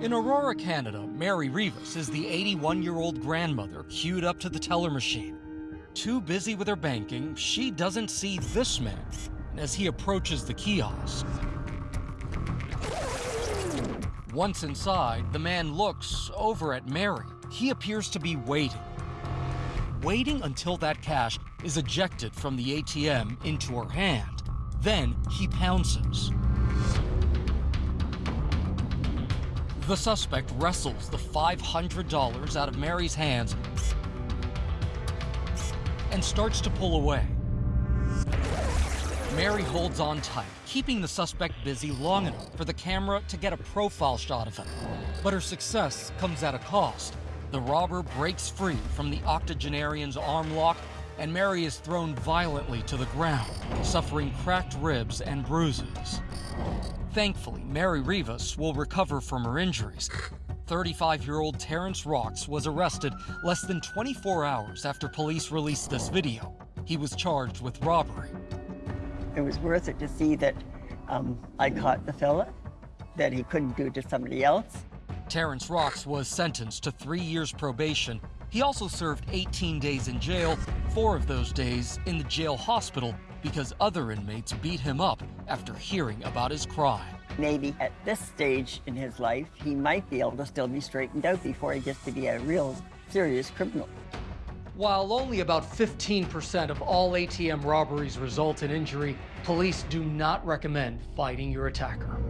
In Aurora, Canada, Mary Rivas is the 81 year old grandmother queued up to the teller machine. Too busy with her banking, she doesn't see this man as he approaches the kiosk. Once inside, the man looks over at Mary. He appears to be waiting. Waiting until that cash is ejected from the ATM into her hand. Then he pounces. The suspect wrestles the $500 out of Mary's hands and starts to pull away. Mary holds on tight, keeping the suspect busy long enough for the camera to get a profile shot of him. But her success comes at a cost. The robber breaks free from the octogenarian's arm lock, and Mary is thrown violently to the ground, suffering cracked ribs and bruises. Thankfully, Mary Rivas will recover from her injuries. 35 year old Terrence Rocks was arrested less than 24 hours after police released this video. He was charged with robbery. It was worth it to see that um, I caught the fella, that he couldn't do to somebody else. Terrence Rocks was sentenced to three years probation. He also served 18 days in jail, four of those days in the jail hospital because other inmates beat him up after hearing about his crime. Maybe at this stage in his life, he might be able to still be straightened out before he gets to be a real serious criminal. While only about 15% of all ATM robberies result in injury, police do not recommend fighting your attacker.